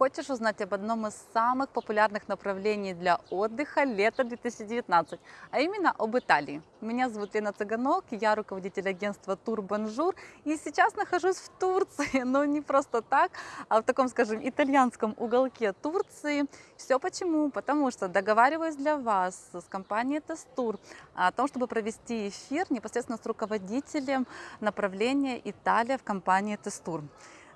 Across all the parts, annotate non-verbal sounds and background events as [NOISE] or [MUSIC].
Хочешь узнать об одном из самых популярных направлений для отдыха лета 2019, а именно об Италии? Меня зовут Лена Цыганок, я руководитель агентства Тур Бонжур, и сейчас нахожусь в Турции, [LAUGHS] но не просто так, а в таком, скажем, итальянском уголке Турции. Все почему? Потому что договариваюсь для вас с компанией Тестур о том, чтобы провести эфир непосредственно с руководителем направления Италия в компании TEZ Tour.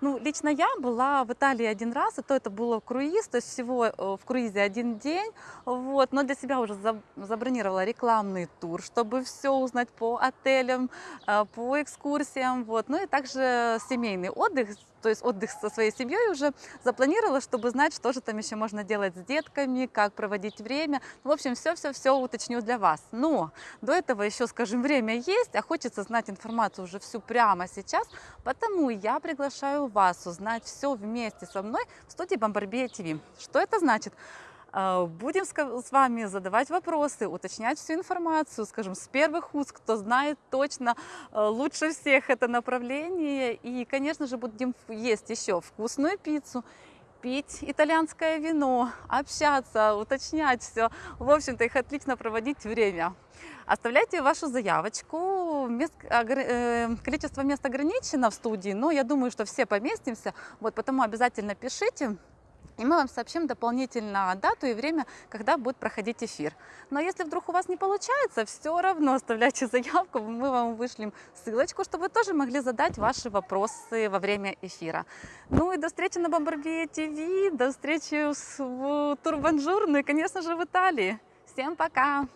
Ну, лично я была в Италии один раз, и то это было круиз, то есть всего э, в круизе один день, вот, но для себя уже забронировала рекламный тур, чтобы все узнать по отелям, э, по экскурсиям, вот, ну и также семейный отдых, то есть отдых со своей семьей уже запланировала, чтобы знать, что же там еще можно делать с детками, как проводить время. В общем, все-все-все уточню для вас. Но до этого еще, скажем, время есть, а хочется знать информацию уже всю прямо сейчас, потому я приглашаю вас узнать все вместе со мной в студии Бомбарбия ТВ. Что это значит? А, будем с вами задавать вопросы, уточнять всю информацию, скажем, с первых уст, кто знает точно а, лучше всех это направление. И, конечно же, будем есть еще вкусную пиццу, пить итальянское вино, общаться, уточнять все. В общем-то, их отлично проводить время. Оставляйте вашу заявочку. Мест, э, количество мест ограничено в студии, но я думаю, что все поместимся. Вот, потому обязательно пишите. И мы вам сообщим дополнительно дату и время, когда будет проходить эфир. Но если вдруг у вас не получается, все равно оставляйте заявку, мы вам вышлем ссылочку, чтобы вы тоже могли задать ваши вопросы во время эфира. Ну и до встречи на Бомбарбие ТВ, до встречи в Тур Бонжур, ну и, конечно же, в Италии. Всем пока!